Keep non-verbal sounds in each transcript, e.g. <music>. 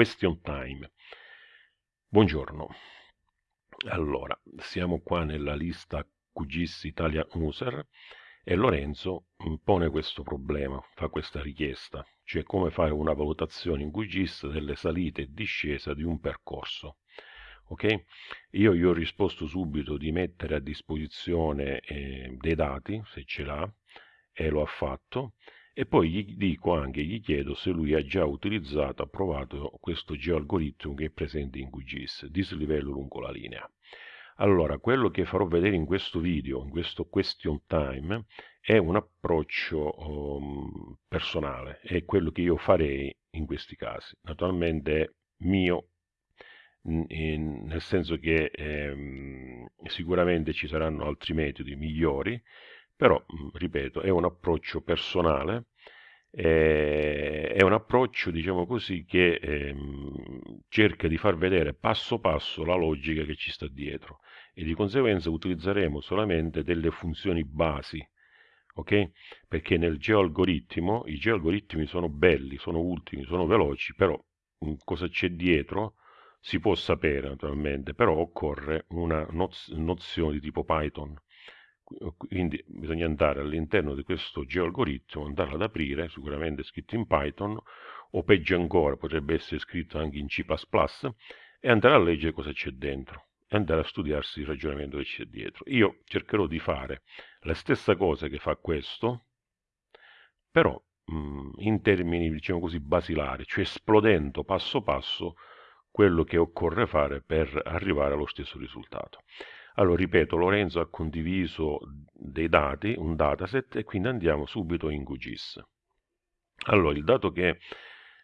question time. Buongiorno. Allora, siamo qua nella lista QGIS Italia User e Lorenzo pone questo problema, fa questa richiesta, cioè come fare una valutazione in QGIS delle salite e discesa di un percorso. Ok? Io gli ho risposto subito di mettere a disposizione eh, dei dati, se ce l'ha, e lo ha fatto, e poi gli dico anche, gli chiedo se lui ha già utilizzato, approvato questo geoalgoritmo che è presente in QGIS, dislivello lungo la linea. Allora, quello che farò vedere in questo video, in questo question time, è un approccio um, personale, è quello che io farei in questi casi. Naturalmente è mio, in, nel senso che ehm, sicuramente ci saranno altri metodi migliori, però, ripeto, è un approccio personale, eh, è un approccio, diciamo così, che ehm, cerca di far vedere passo passo la logica che ci sta dietro e di conseguenza utilizzeremo solamente delle funzioni basi, ok? Perché nel geoalgoritmo, i geoalgoritmi sono belli, sono ultimi, sono veloci, però mh, cosa c'è dietro si può sapere naturalmente, però occorre una noz nozione di tipo Python. Quindi bisogna andare all'interno di questo geoalgoritmo, andare ad aprire, sicuramente scritto in Python, o peggio ancora, potrebbe essere scritto anche in C++, e andare a leggere cosa c'è dentro e andare a studiarsi il ragionamento che c'è dietro. Io cercherò di fare la stessa cosa che fa questo, però mh, in termini, diciamo così, basilari, cioè esplodendo passo passo quello che occorre fare per arrivare allo stesso risultato. Allora, ripeto, Lorenzo ha condiviso dei dati, un dataset, e quindi andiamo subito in QGIS. Allora, il dato che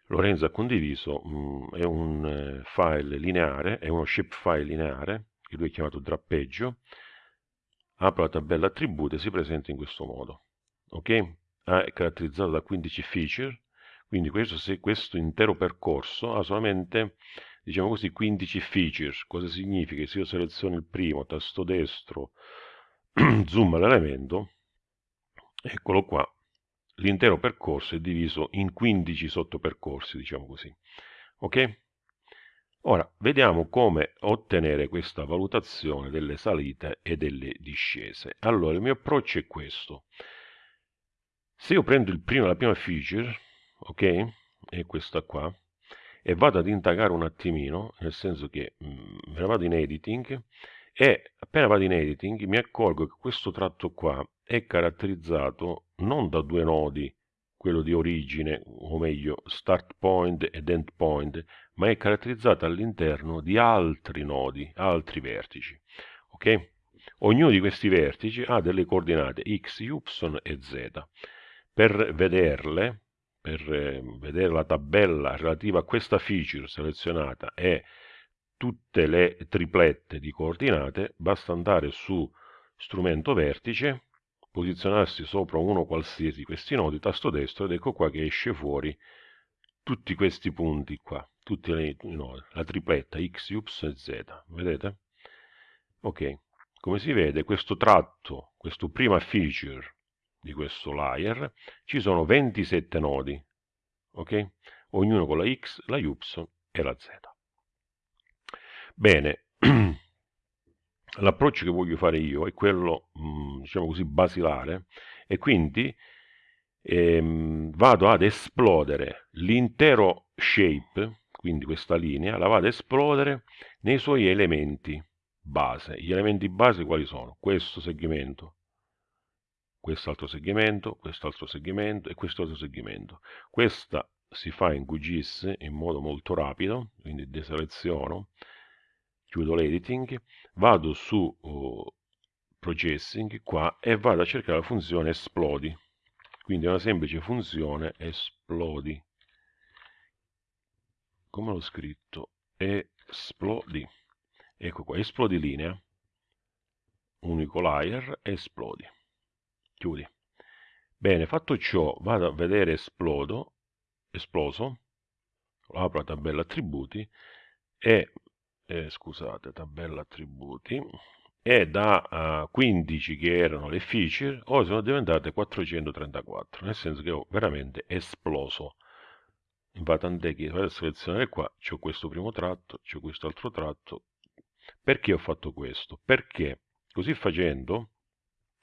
Lorenzo ha condiviso mh, mm, è un eh, file lineare, è uno shapefile lineare, che lui ha chiamato drappeggio, apro la tabella attributi e si presenta in questo modo. Ok? Ah, è caratterizzato da 15 feature, quindi questo, se questo intero percorso ha solamente, diciamo così, 15 feature. Cosa significa? Se io seleziono il primo, tasto destro, <clears throat> zoom all'elemento, eccolo qua, l'intero percorso è diviso in 15 sottopercorsi, diciamo così. Ok? Ora, vediamo come ottenere questa valutazione delle salite e delle discese. Allora, il mio approccio è questo. Se io prendo primo, la prima feature, ok? È questa qua, e vado ad indagare un attimino, nel senso che mm, me ne vado in editing, e appena vado in editing mi accorgo che questo tratto qua è caratterizzato non da due nodi, quello di origine, o meglio start point ed end point, ma è caratterizzato all'interno di altri nodi, altri vertici. Ok? Ognuno di questi vertici ha delle coordinate x, y e z. Per vederle, per eh, vedere la tabella relativa a questa feature selezionata e tutte le triplette di coordinate, basta andare su strumento vertice, posizionarsi sopra uno qualsiasi di questi nodi, tasto destro, ed ecco qua che esce fuori tutti questi punti qua, tutti i nodi, la tripletta x, y e z, vedete? Ok, come si vede questo tratto, questo prima feature di questo layer, ci sono 27 nodi, ok? Ognuno con la x, la y e la z. Bene, <clears throat> l'approccio che voglio fare io è quello, mm, diciamo così, basilare e quindi ehm, vado ad esplodere l'intero shape, quindi questa linea, la vado ad esplodere nei suoi elementi base. Gli elementi base quali sono? Questo segmento, quest'altro segmento, quest'altro segmento e quest'altro segmento. Questa si fa in QGIS in modo molto rapido, quindi deseleziono, chiudo l'editing, vado su uh, processing qua e vado a cercare la funzione esplodi. Quindi è una semplice funzione esplodi. Come l'ho scritto? Esplodi. Ecco qua esplodi linea. Unico layer esplodi chiudi bene fatto ciò vado a vedere esplodo esploso apro la tabella attributi e eh, scusate, tabella attributi, e da uh, 15 che erano le feature, ora sono diventate 434, nel senso che ho veramente esploso va tant'è che vado a selezionare qua, c'ho questo primo tratto, c'ho questo altro tratto. Perché ho fatto questo? Perché così facendo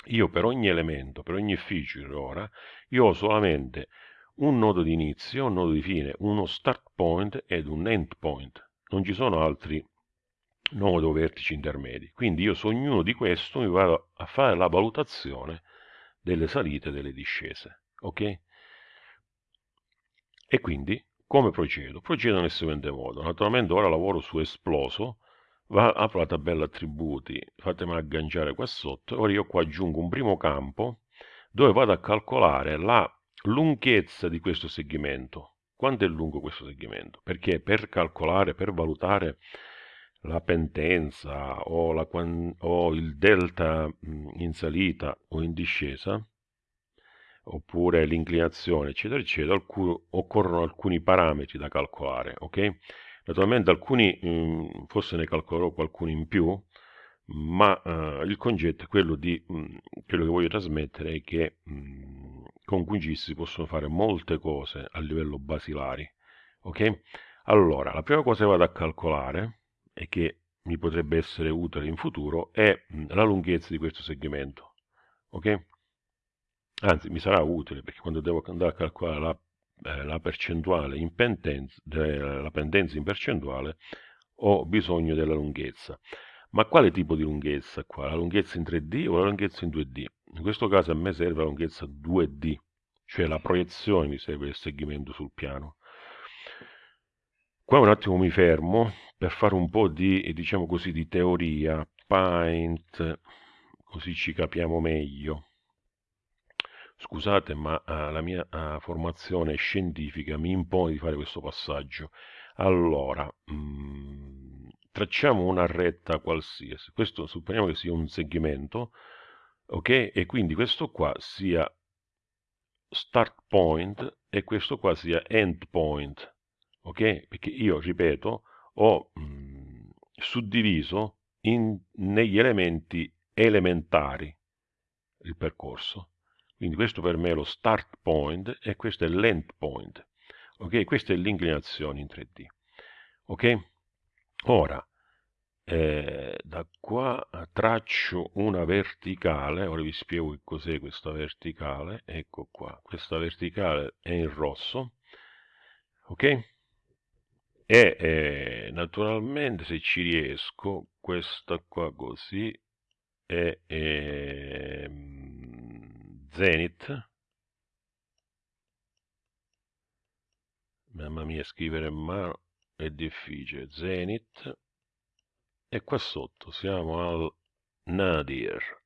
io per ogni elemento, per ogni feature ora, io ho solamente un nodo di inizio, un nodo di fine, uno start point ed un end point. Non ci sono altri nodo vertici intermedi. Quindi io su ognuno di questo mi vado a fare la valutazione delle salite e delle discese. Ok? E quindi come procedo? Procedo nel seguente modo. Naturalmente ora lavoro su esploso, va, apro la tabella attributi, fatemi agganciare qua sotto, ora io qua aggiungo un primo campo dove vado a calcolare la lunghezza di questo segmento. Quanto è lungo questo segmento? Perché per calcolare, per valutare la pendenza o, la, o il delta in salita o in discesa, oppure l'inclinazione, eccetera, eccetera, occorrono alcuni parametri da calcolare, ok? Naturalmente alcuni, mh, forse ne calcolerò qualcuno in più, ma uh, il concetto è quello di, mh, quello che voglio trasmettere è che mh, con QGIS si possono fare molte cose a livello basilari, ok? Allora, la prima cosa che vado a calcolare e che mi potrebbe essere utile in futuro è la lunghezza di questo segmento, ok? Anzi, mi sarà utile perché quando devo andare a calcolare la, eh, la percentuale in pendenza, la pendenza in percentuale, ho bisogno della lunghezza. Ma quale tipo di lunghezza qua? La lunghezza in 3D o la lunghezza in 2D? In questo caso a me serve la lunghezza 2D, cioè la proiezione mi serve del segmento sul piano. Qua un attimo mi fermo per fare un po' di, diciamo così, di teoria, Paint, così ci capiamo meglio. Scusate, ma uh, la mia uh, formazione scientifica mi impone di fare questo passaggio. Allora, mh, mm, tracciamo una retta qualsiasi. Questo supponiamo che sia un segmento, ok? E quindi questo qua sia start point e questo qua sia end point, ok? Perché io, ripeto, ho mh, mm, suddiviso in, negli elementi elementari il percorso. Quindi questo per me è lo start point e questo è l'end point. Ok? Questa è l'inclinazione in 3D. Ok? Ora, eh, da qua traccio una verticale, ora vi spiego che cos'è questa verticale, ecco qua, questa verticale è in rosso, ok? E eh, naturalmente se ci riesco, questa qua così è, è Zenith. Mamma mia, scrivere mano è difficile. Zenith. E qua sotto siamo al Nadir.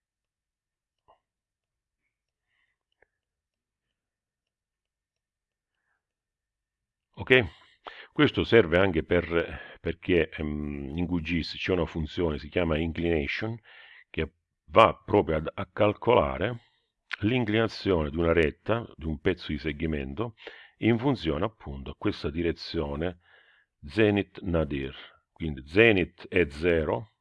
Ok? Questo serve anche per, perché um, in QGIS c'è una funzione, si chiama inclination, che va proprio ad, a calcolare l'inclinazione di una retta, di un pezzo di segmento, in funzione appunto a questa direzione zenith nadir. Quindi zenith è 0,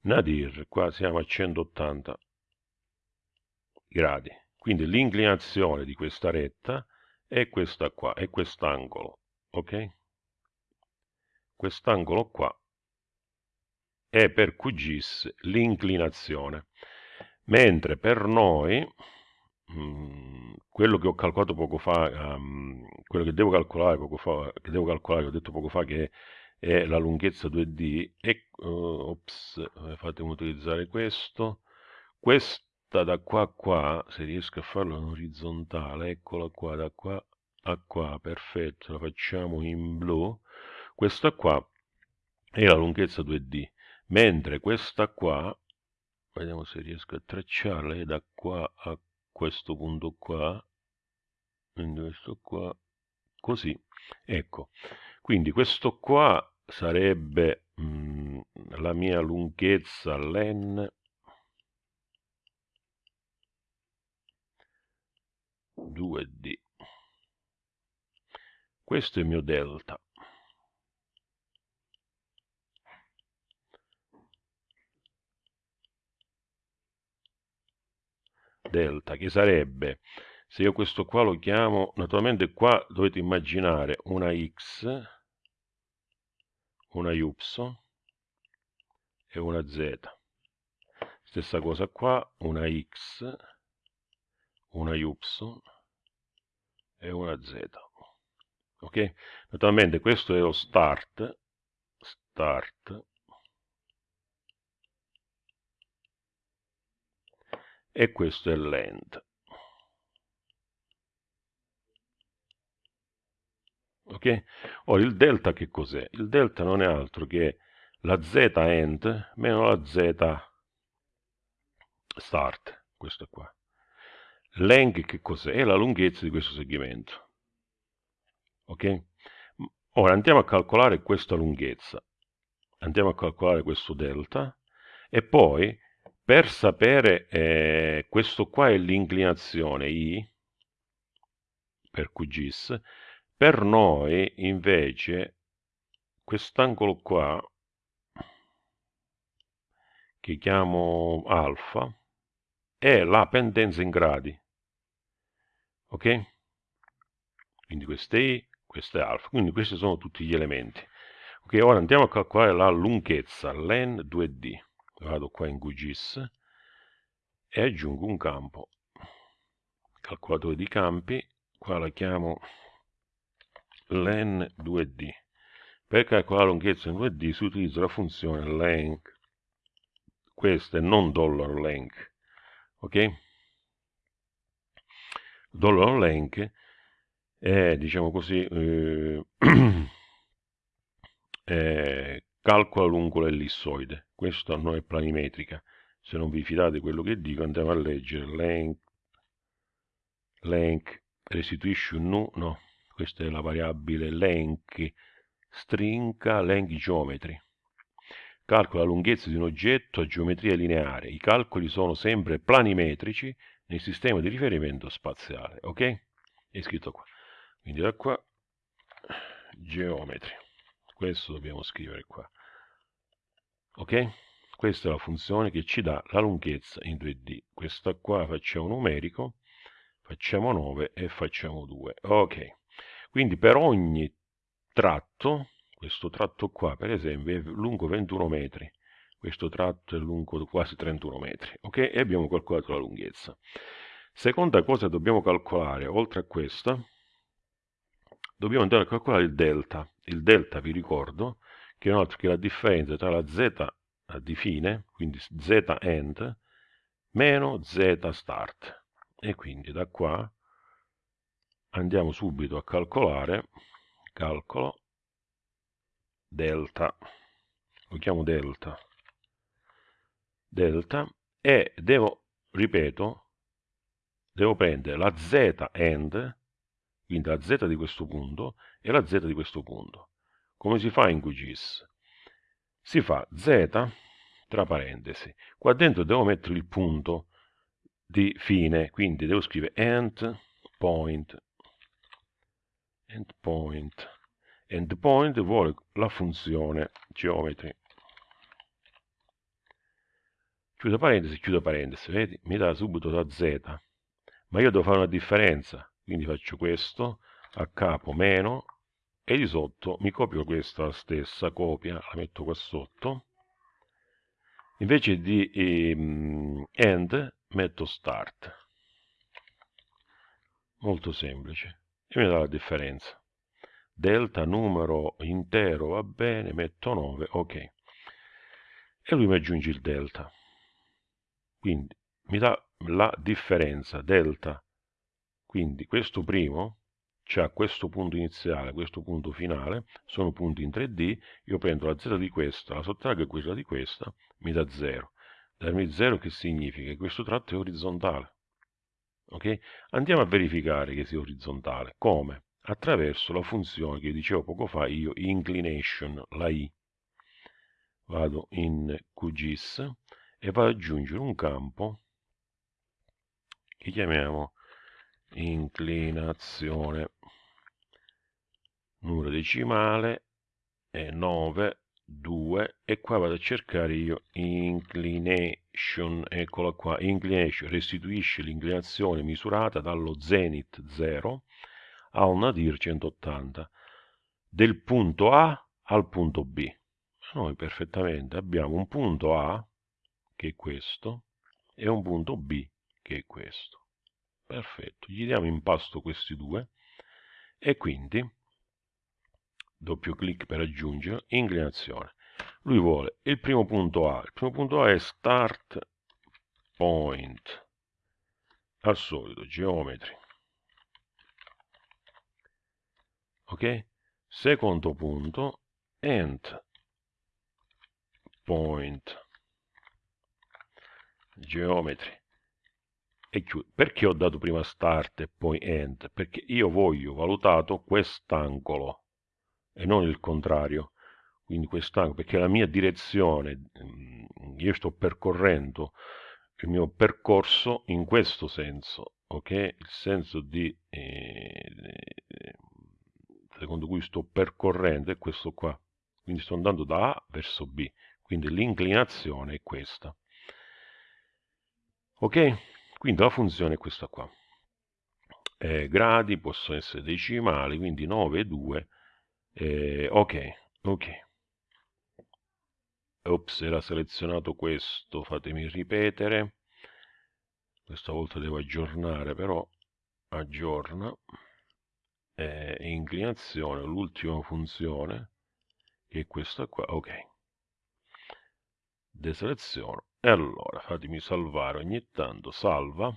nadir qua siamo a 180 gradi. Quindi l'inclinazione di questa retta è questa qua, è quest'angolo, ok? Quest'angolo qua è per QGIS l'inclinazione mentre per noi mm, quello che ho calcolato poco fa, um, quello che devo calcolare poco fa, che devo calcolare, che ho detto poco fa che è la lunghezza 2D, e, uh, ops, eh, fatemi utilizzare questo, questa da qua a qua, se riesco a farlo in orizzontale, eccola qua, da qua a qua, perfetto, la facciamo in blu, questa qua è la lunghezza 2D, mentre questa qua vediamo se riesco a tracciarle da qua a questo punto qua questo qua così. Ecco. Quindi questo qua sarebbe mh, mm, la mia lunghezza len 2d questo è il mio delta delta, che sarebbe se io questo qua lo chiamo, naturalmente qua dovete immaginare una x, una y e una z. Stessa cosa qua, una x, una y e una z. Ok? Naturalmente questo è lo start, start, e questo è l'end. Ok? Ora il delta che cos'è? Il delta non è altro che la z end meno la z start, questo qua. Length che cos'è? È la lunghezza di questo segmento. Ok? Ora andiamo a calcolare questa lunghezza. Andiamo a calcolare questo delta e poi per sapere eh, questo qua è l'inclinazione I per QGIS per noi invece quest'angolo qua, che chiamo alfa, è la pendenza in gradi. Ok? Quindi questo è I, questo è alfa. Quindi questi sono tutti gli elementi. Ok, ora andiamo a calcolare la lunghezza, len 2D. Vado qua in QGIS e aggiungo un campo. Calcolatore di campi, qua la chiamo len 2D. Per calcolare la lunghezza in 2D si utilizza la funzione length. Questa è non dollar $length. Ok? Dollar $length è, diciamo così, eh, <clears throat> calcola lungo l'ellissoide. Questo non è planimetrica. Se non vi fidate di quello che dico, andiamo a leggere length, length restituisce un nu, no, questa è la variabile length, stringa length geometry. Calcola la lunghezza di un oggetto a geometria lineare. I calcoli sono sempre planimetrici nel sistema di riferimento spaziale. Ok? È scritto qua. Quindi da qua, geometri. Questo dobbiamo scrivere qua. Ok? Questa è la funzione che ci dà la lunghezza in 2D. Questa qua facciamo numerico, facciamo 9 e facciamo 2. Ok. Quindi per ogni tratto, questo tratto qua per esempio è lungo 21 metri, questo tratto è lungo quasi 31 metri, ok? E abbiamo calcolato la lunghezza. Seconda cosa dobbiamo calcolare, oltre a questa, dobbiamo andare a calcolare il delta. Il delta, vi ricordo, che altro che la differenza tra la z di fine, quindi z end, meno z start. E quindi da qua andiamo subito a calcolare, calcolo, delta, lo chiamo delta, delta, e devo, ripeto, devo prendere la z end, quindi la z di questo punto, e la z di questo punto. Come si fa in QGIS? Si fa z tra parentesi. Qua dentro devo mettere il punto di fine, quindi devo scrivere end point endpoint. Vuole la funzione geometry. Chiudo parentesi, chiudo parentesi, vedi? Mi dà subito da z. Ma io devo fare una differenza, quindi faccio questo, a capo meno, e di sotto mi copio questa stessa copia, la metto qua sotto. Invece di ehm, end, metto start. Molto semplice e mi dà la differenza. Delta numero intero va bene, metto 9, ok. E lui mi aggiunge il delta. Quindi mi dà la differenza delta. Quindi questo primo c'ha questo punto iniziale, questo punto finale, sono punti in 3D, io prendo la z di questa, la sottraggo a quella di questa, mi dà 0. Darmi 0 che significa? Che questo tratto è orizzontale. Okay? Andiamo a verificare che sia orizzontale. Come? Attraverso la funzione che dicevo poco fa io, inclination, la i. Vado in QGIS e vado ad aggiungere un campo che chiamiamo inclinazione. Numero decimale è 9 2 e qua vado a cercare io inclination, eccola qua, inclination restituisce l'inclinazione misurata dallo zenith 0 al nadir 180 del punto A al punto B. Noi perfettamente abbiamo un punto A, che è questo, e un punto B, che è questo. Perfetto, gli diamo in pasto questi due e quindi doppio clic per aggiungere, inclinazione. Lui vuole il primo punto A, il primo punto A è start point, al solito, geometri. Ok? Secondo punto, end point, geometri. E chiudo. Perché ho dato prima start e poi end? Perché io voglio valutato quest'angolo e non il contrario. Quindi quest'angolo, perché la mia direzione, mm, io sto percorrendo il mio percorso in questo senso, ok? Il senso di, eh, secondo cui sto percorrendo è questo qua. Quindi sto andando da A verso B, quindi l'inclinazione è questa. Ok? Quindi la funzione è questa qua. Eh, gradi possono essere decimali, quindi 9 e 2 eh, ok, ok. Ops, era selezionato questo, fatemi ripetere. Questa volta devo aggiornare, però aggiorna. Eh, inclinazione, l'ultima funzione, che è questa qua, ok. Deseleziono. E allora, fatemi salvare ogni tanto, salva.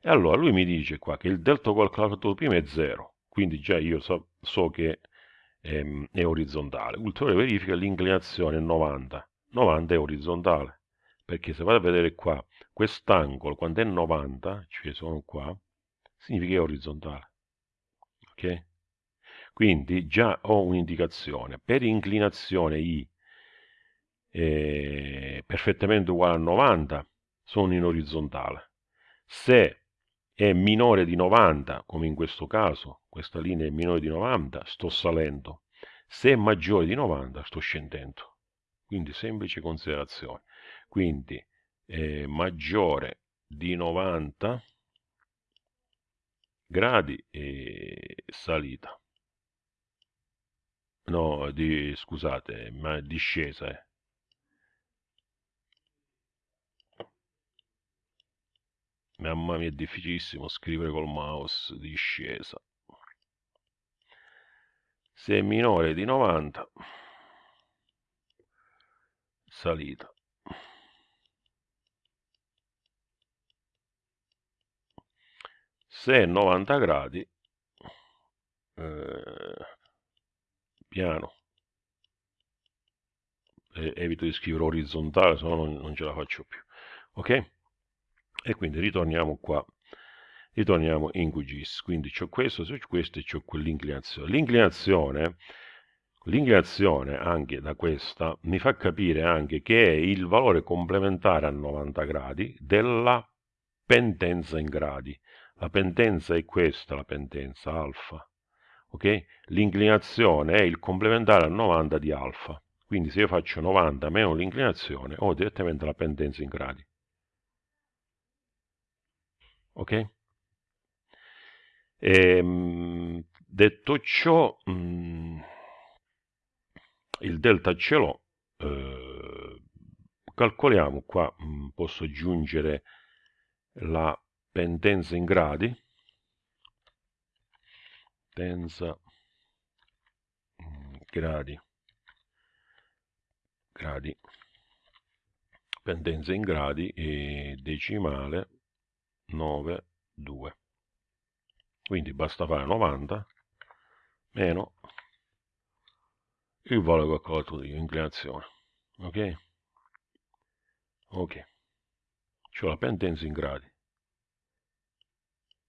E allora lui mi dice qua che il delta calcolato prima è 0, quindi già io so, so che ehm, è orizzontale. Ulteriore verifica, l'inclinazione è 90. 90 è orizzontale, perché se vado a vedere qua, quest'angolo quando è 90, cioè sono qua, significa che è orizzontale. Ok? Quindi già ho un'indicazione. Per inclinazione I eh, perfettamente uguale a 90, sono in orizzontale. Se è minore di 90, come in questo caso, questa linea è minore di 90, sto salendo. Se è maggiore di 90, sto scendendo. Quindi semplice considerazione. Quindi eh, maggiore di 90 gradi e salita. No, di, scusate, ma discesa. Eh. Mamma mia, è difficilissimo scrivere col mouse discesa. Se è minore di 90, salita. Se è 90 gradi, eh, piano. Evito di scrivere orizzontale, se no non ce la faccio più. Ok? E quindi ritorniamo qua. Ritorniamo in QGIS quindi c'ho questo, c'ho questo e c'ho quell'inclinazione. L'inclinazione l'inclinazione anche da questa mi fa capire anche che è il valore complementare a 90 gradi della pendenza in gradi. La pendenza è questa la pendenza alfa ok? L'inclinazione è il complementare a 90 di alfa. Quindi se io faccio 90 meno l'inclinazione ho direttamente la pendenza in gradi ok? E, ehm, detto ciò, mh, mm, il delta ce l'ho, eh, calcoliamo qua, mh, mm, posso aggiungere la pendenza in gradi, pendenza gradi, gradi, pendenza in gradi e decimale 9, 2. Quindi basta fare 90 meno il valore calcolato di inclinazione. Ok? Ok. C'ho la pendenza in gradi.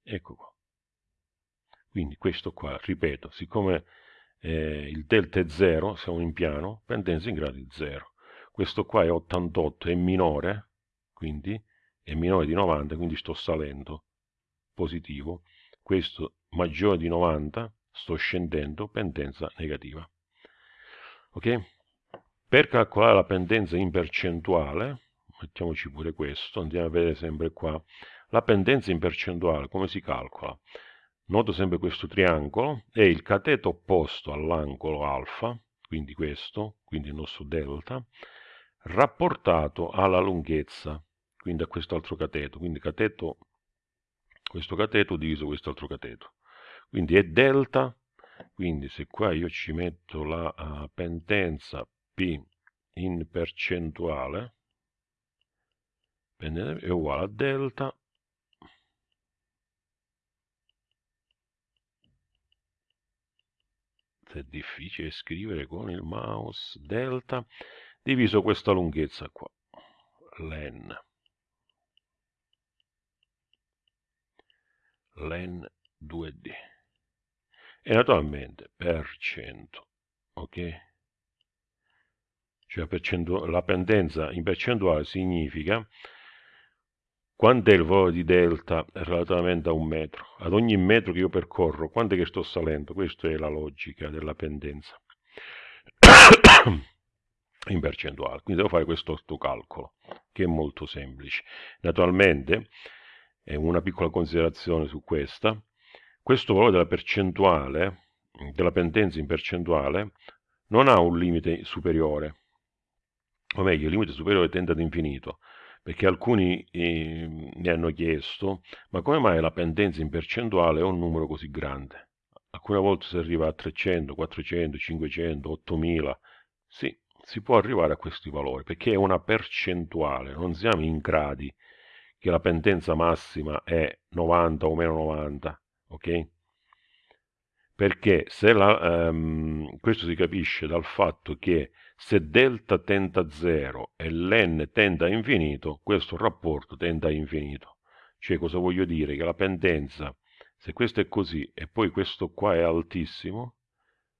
Ecco qua. Quindi questo qua, ripeto, siccome eh, il delta è 0, siamo in piano, pendenza in gradi 0. Questo qua è 88, è minore, quindi è minore di 90, quindi sto salendo, positivo, questo maggiore di 90, sto scendendo, pendenza negativa. Ok? Per calcolare la pendenza in percentuale, mettiamoci pure questo, andiamo a vedere sempre qua, la pendenza in percentuale come si calcola? Noto sempre questo triangolo e il cateto opposto all'angolo alfa, quindi questo, quindi il nostro delta, rapportato alla lunghezza, quindi a quest'altro cateto, quindi cateto, questo cateto diviso quest'altro cateto. Quindi è delta, quindi se qua io ci metto la uh, pendenza P in percentuale, è uguale a delta è difficile scrivere con il mouse delta diviso questa lunghezza qua len len 2d e naturalmente per cento ok cioè la pendenza in percentuale significa quanto è il valore di delta relativamente a un metro? Ad ogni metro che io percorro, quanto è che sto salendo? Questa è la logica della pendenza <coughs> in percentuale. Quindi devo fare questo calcolo, che è molto semplice. Naturalmente, è una piccola considerazione su questa, questo valore della percentuale, della pendenza in percentuale, non ha un limite superiore, o meglio, il limite superiore tende ad infinito perché alcuni eh, mi hanno chiesto ma come mai la pendenza in percentuale è un numero così grande? Alcune volte si arriva a 300, 400, 500, 8000, sì, si può arrivare a questi valori perché è una percentuale, non siamo in gradi che la pendenza massima è 90 o meno 90, ok? Perché se la, um, questo si capisce dal fatto che se delta tende a 0 e l'n tende a infinito, questo rapporto tende a infinito. Cioè cosa voglio dire? Che la pendenza, se questo è così e poi questo qua è altissimo,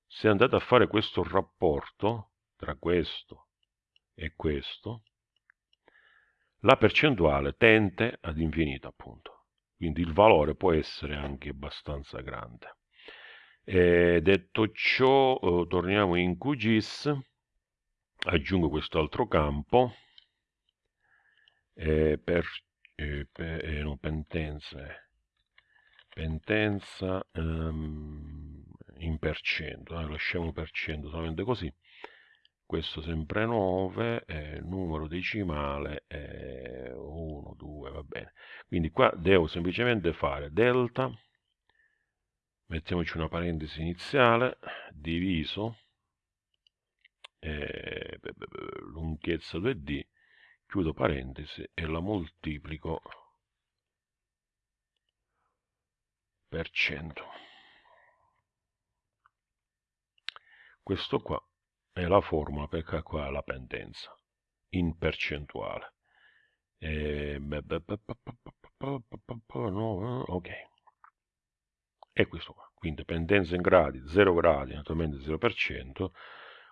se andate a fare questo rapporto tra questo e questo, la percentuale tende ad infinito appunto. Quindi il valore può essere anche abbastanza grande. E detto ciò, eh, torniamo in QGIS aggiungo quest'altro campo eh, per, eh, per eh, no, pentenze pentenza um, in percento eh, lasciamo per cento solamente così questo sempre 9 eh, numero decimale 1 2 va bene quindi qua devo semplicemente fare delta mettiamoci una parentesi iniziale diviso eh, lunghezza 2D, chiudo parentesi e la moltiplico per 100. Questo qua è la formula per calcolare la pendenza in percentuale. E, ok. E questo qua. Quindi pendenza in gradi, 0 gradi, naturalmente 0%,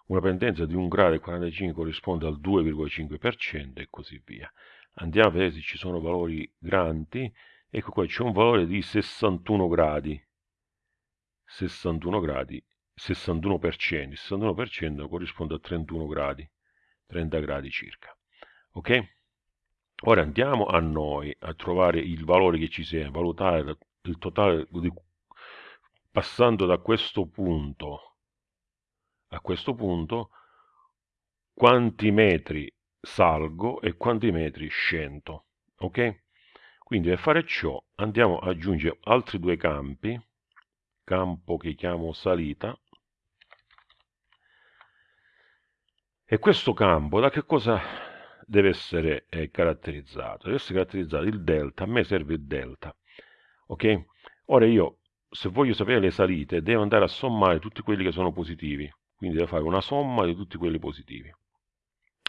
una pendenza di 1 grado e 45 corrisponde al 2,5% e così via. Andiamo a vedere se ci sono valori grandi. Ecco qua c'è un valore di 61 gradi. 61 gradi, 61%. Il 61% corrisponde a 31 gradi, 30 gradi circa. Ok? Ora andiamo a noi a trovare il valore che ci sia, valutare il totale di, passando da questo punto a questo punto quanti metri salgo e quanti metri scendo. Ok? Quindi per fare ciò andiamo ad aggiungere altri due campi, campo che chiamo salita, e questo campo da che cosa deve essere eh, caratterizzato? Deve essere caratterizzato il delta, a me serve il delta, ok? Ora io, se voglio sapere le salite, devo andare a sommare tutti quelli che sono positivi, quindi devo fare una somma di tutti quelli positivi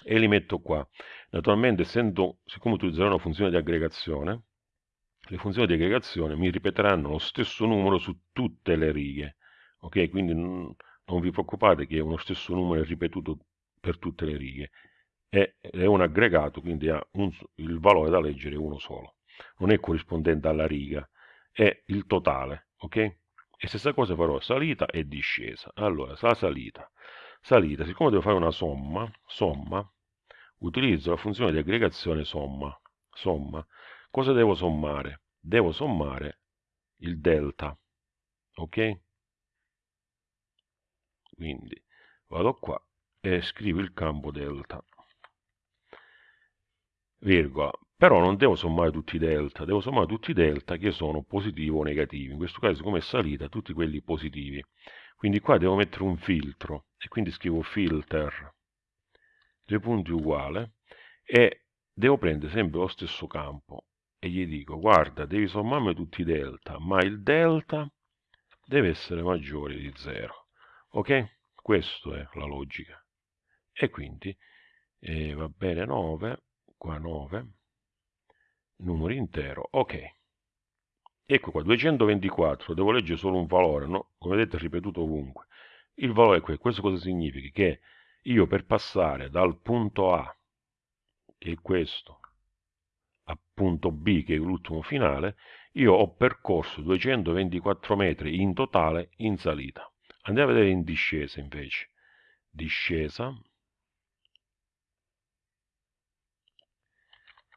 e li metto qua naturalmente essendo siccome utilizzerò una funzione di aggregazione le funzioni di aggregazione mi ripeteranno lo stesso numero su tutte le righe ok quindi non, vi preoccupate che uno stesso numero è ripetuto per tutte le righe è, è un aggregato quindi ha un, il valore da leggere uno solo non è corrispondente alla riga è il totale ok e stessa cosa farò salita e discesa. Allora, la salita. salita, siccome devo fare una somma, somma, utilizzo la funzione di aggregazione somma. Somma. Cosa devo sommare? Devo sommare il delta. Ok? Quindi vado qua e scrivo il campo delta. Virgola. Però non devo sommare tutti i delta, devo sommare tutti i delta che sono positivi o negativi. In questo caso, come è salita, tutti quelli positivi. Quindi qua devo mettere un filtro e quindi scrivo filter, due punti uguale, e devo prendere sempre lo stesso campo e gli dico, guarda, devi sommarmi tutti i delta, ma il delta deve essere maggiore di 0. Ok? Questa è la logica. E quindi eh, va bene 9, qua 9, numero intero, ok. Ecco qua, 224, devo leggere solo un valore, no? Come vedete è ripetuto ovunque. Il valore è questo. Questo cosa significa? Che io per passare dal punto A, che è questo, a punto B, che è l'ultimo finale, io ho percorso 224 metri in totale in salita. Andiamo a vedere in discesa invece. Discesa.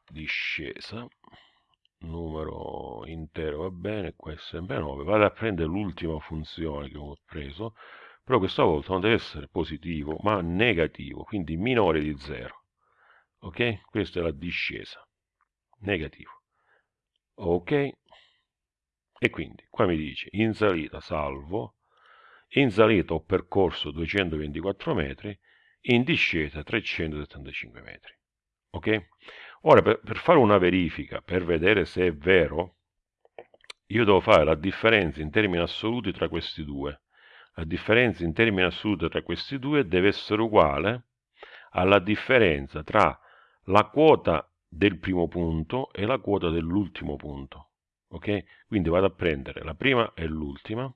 Discesa numero intero va bene, qua è sempre 9, vado a prendere l'ultima funzione che ho preso, però questa volta non deve essere positivo, ma negativo, quindi minore di 0. Ok? Questa è la discesa. Negativo. Ok? E quindi qua mi dice in salita salvo, in salita ho percorso 224 metri, in discesa 375 metri. Ok? Ora, per, per fare una verifica, per vedere se è vero, io devo fare la differenza in termini assoluti tra questi due. La differenza in termini assoluti tra questi due deve essere uguale alla differenza tra la quota del primo punto e la quota dell'ultimo punto. Ok? Quindi vado a prendere la prima e l'ultima.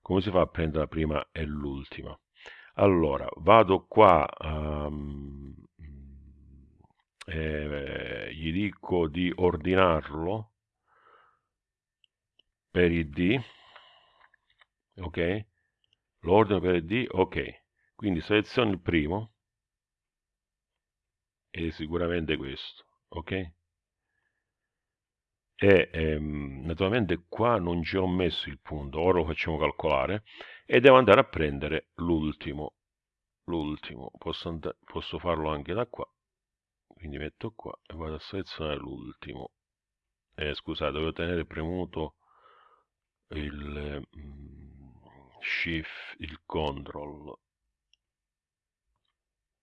Come si fa a prendere la prima e l'ultima? Allora, vado qua um, eh, gli dico di ordinarlo per id ok? L'ordine per id ok. Quindi seleziono il primo è sicuramente questo ok? E ehm, naturalmente qua non ci ho messo il punto ora lo facciamo calcolare e devo andare a prendere l'ultimo l'ultimo. Posso, posso farlo anche da qua quindi metto qua e vado a selezionare l'ultimo. Eh, scusate devo tenere premuto il mm, shift il control.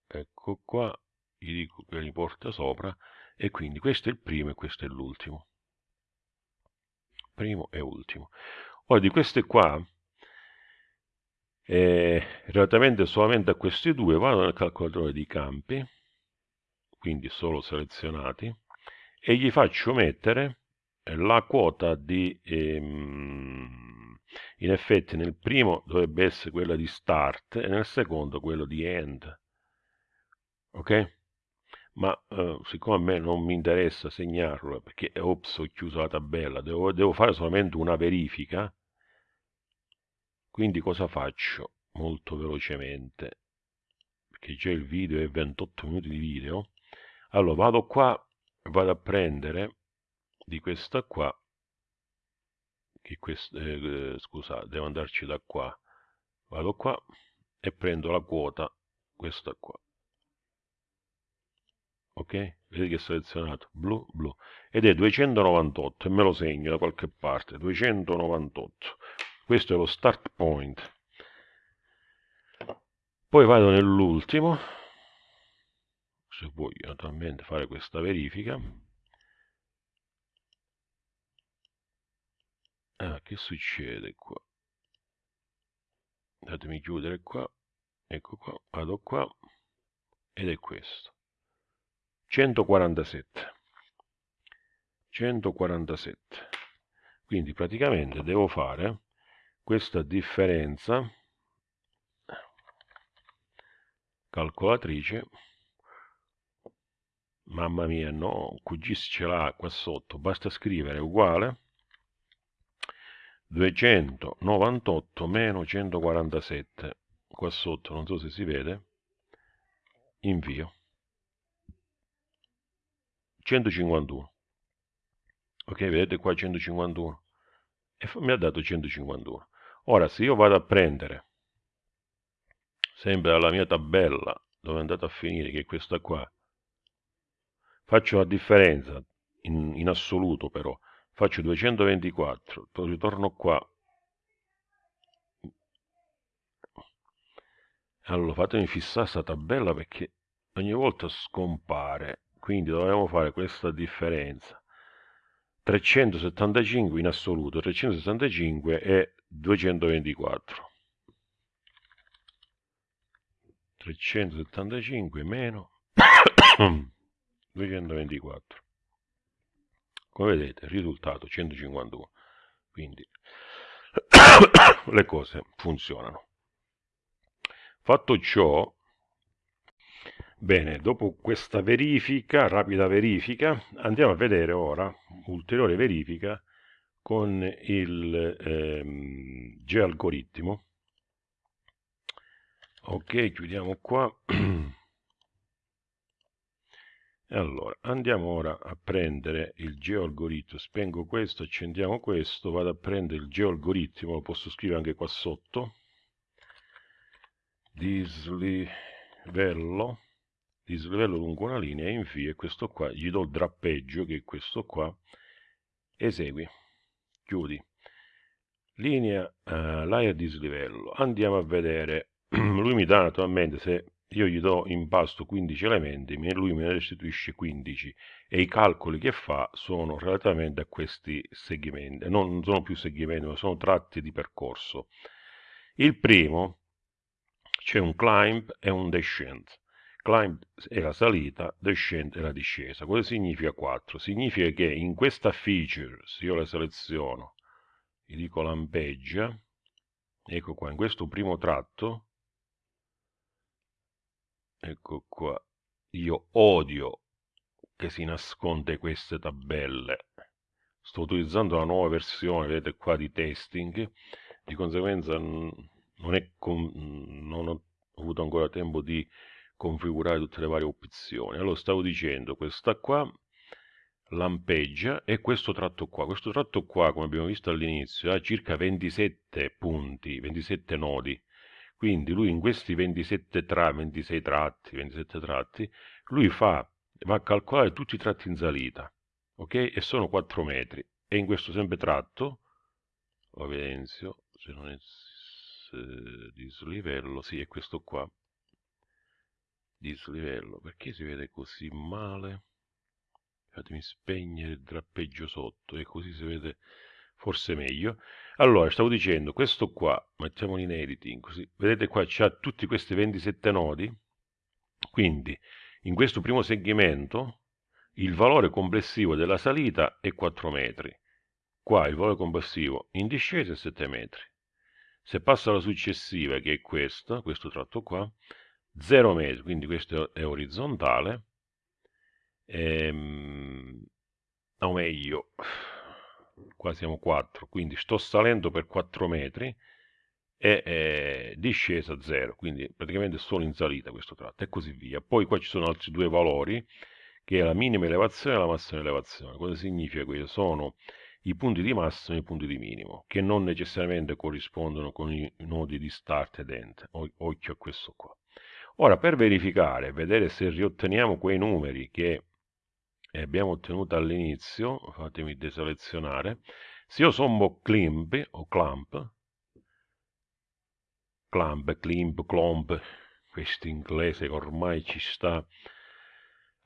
Ecco qua gli dico che li porta sopra e quindi questo è il primo e questo è l'ultimo. Primo e ultimo. Ora di queste qua eh, relativamente solamente a questi due vado nel calcolatore di campi quindi solo selezionati, e gli faccio mettere la quota di, ehm, in effetti nel primo dovrebbe essere quella di start e nel secondo quello di end. Ok? Ma eh, siccome a me non mi interessa segnarlo perché ops ho chiuso la tabella, devo, devo fare solamente una verifica, quindi cosa faccio? Molto velocemente, perché già il video è 28 minuti di video, allora vado qua vado a prendere di questa qua che questa, eh, scusate devo andarci da qua. Vado qua e prendo la quota questa qua. Ok? Vedete che è selezionato. Blu blu. Ed è 298 e me lo segno da qualche parte. 298 questo è lo start point. Poi vado nell'ultimo se voglio naturalmente fare questa verifica. Ah, che succede qua? Datemi chiudere qua. Ecco qua vado qua. Ed è questo. 147 147 quindi praticamente devo fare questa differenza calcolatrice mamma mia no QGIS ce l'ha qua sotto basta scrivere uguale 298 meno 147 qua sotto non so se si vede invio. 151 ok vedete qua 151 e mi ha dato 151 ora se io vado a prendere sempre dalla mia tabella dove è andato a finire che è questa qua faccio la differenza in, in assoluto però. Faccio 224 poi ritorno qua. Allora fatemi fissare questa tabella perché ogni volta scompare. Quindi dobbiamo fare questa differenza. 375 in assoluto 365 e 224 375 meno <coughs> <coughs> 224 come vedete risultato 151 quindi <coughs> le cose funzionano. Fatto ciò bene dopo questa verifica rapida verifica andiamo a vedere ora ulteriore verifica con il ehm, gealgoritmo. Ok chiudiamo qua <coughs> allora andiamo ora a prendere il geoalgoritmo. Spengo questo accendiamo questo vado a prendere il geoalgoritmo lo posso scrivere anche qua sotto. Dislivello dislivello lungo una linea e questo qua gli do il drappeggio che è questo qua esegui chiudi. Linea uh, layer dislivello. Andiamo a vedere. <clears throat> Lui mi dà naturalmente se io gli do in pasto 15 elementi, lui me ne restituisce 15 e i calcoli che fa sono relativamente a questi segmenti, non sono più segmenti, ma sono tratti di percorso. Il primo c'è un climb e un descent. Climb è la salita, descent è la discesa. Cosa significa 4? Significa che in questa feature, se io la seleziono, gli dico lampeggia, ecco qua, in questo primo tratto, ecco qua. Io odio che si nasconde queste tabelle. Sto utilizzando la nuova versione vedete qua di testing. Di conseguenza non, è non ho avuto ancora tempo di configurare tutte le varie opzioni. Allora stavo dicendo questa qua lampeggia e questo tratto qua. Questo tratto qua come abbiamo visto all'inizio ha circa 27 punti 27 nodi quindi lui in questi 27 tra, 26 tratti, 27 tratti, lui fa, va a calcolare tutti i tratti in salita, ok? E sono 4 metri. E in questo sempre tratto, lo evidenzio, se non è dislivello, sì, è questo qua, dislivello, perché si vede così male? Fatemi spegnere il drappeggio sotto, e così si vede forse meglio. Allora, stavo dicendo, questo qua, mettiamolo in editing, così, vedete qua c'ha tutti questi 27 nodi, quindi in questo primo segmento il valore complessivo della salita è 4 metri, qua il valore complessivo in discesa è 7 metri. Se passo alla successiva, che è questa, questo tratto qua, 0 metri, quindi questo è orizzontale, ehm, o meglio, qua siamo 4, quindi sto salendo per 4 metri e eh, discesa 0, quindi praticamente solo in salita questo tratto e così via. Poi qua ci sono altri due valori, che è la minima elevazione e la massima elevazione. Cosa significa questo? Sono i punti di massimo e i punti di minimo, che non necessariamente corrispondono con i nodi di start ed end. Occhio a questo qua. Ora, per verificare, vedere se riotteniamo quei numeri che e abbiamo ottenuto all'inizio, fatemi deselezionare, se io sommo climp o clamp, clamp, climp, clomp, questo inglese ormai ci sta,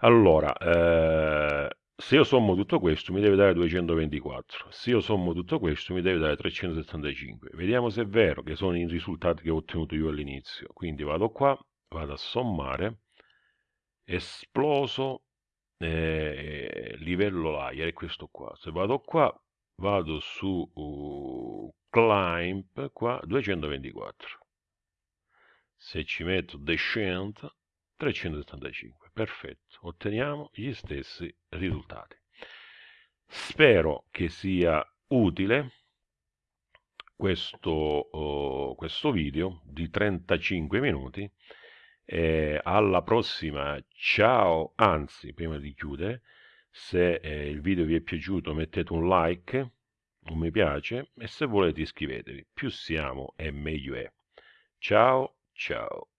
allora, eh, se io sommo tutto questo mi deve dare 224, se io sommo tutto questo mi deve dare 375. Vediamo se è vero che sono i risultati che ho ottenuto io all'inizio. Quindi vado qua, vado a sommare, esploso eh, livello layer è questo qua. Se vado qua vado su uh, climb qua 224 se ci metto descent 375 perfetto otteniamo gli stessi risultati. Spero che sia utile questo, uh, questo video di 35 minuti. Eh, alla prossima, ciao, anzi, prima di chiudere, se eh, il video vi è piaciuto mettete un like, un mi piace e se volete iscrivetevi. Più siamo e meglio è. Ciao, ciao.